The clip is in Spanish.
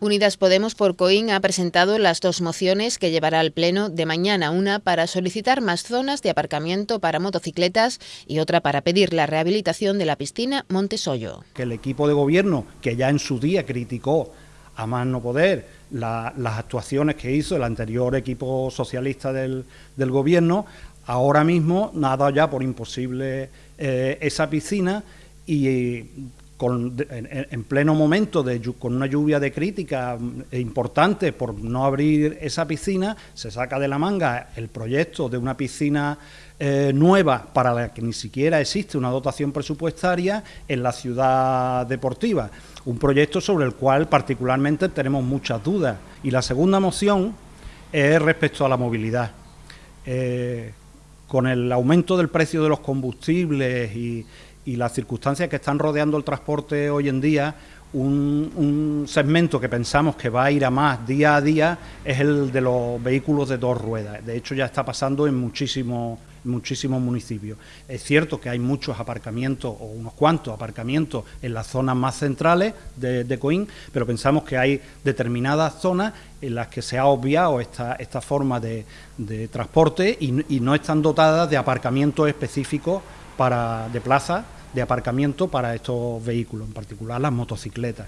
Unidas Podemos por Coín ha presentado las dos mociones que llevará al Pleno de mañana, una para solicitar más zonas de aparcamiento para motocicletas y otra para pedir la rehabilitación de la piscina Montesoyo. Que el equipo de gobierno, que ya en su día criticó a más no poder las actuaciones que hizo el anterior equipo socialista del, gobierno, ahora mismo nada ya por imposible eh, esa piscina y en, pleno momento, de, con una lluvia de crítica mm, importante por no abrir esa piscina, se saca de la manga el proyecto de una piscina eh, nueva para la que ni siquiera existe una dotación presupuestaria en la ciudad deportiva. Un proyecto sobre el cual particularmente tenemos muchas dudas. Y la segunda moción es respecto a la movilidad. Eh, con el aumento del precio de los combustibles y, y las circunstancias que están rodeando el transporte hoy en día, un, segmento que pensamos que va a ir a más día a día es el de los vehículos de dos ruedas. De hecho, ya está pasando en muchísimos, muchísimos municipios. Es cierto que hay muchos aparcamientos, o unos cuantos aparcamientos, en las zonas más centrales de, de Coín, pero pensamos que hay determinadas zonas en las que se ha obviado esta, esta forma de, transporte y, y no están dotadas de aparcamientos específicos para, de plaza de aparcamiento para estos vehículos, en particular las motocicletas.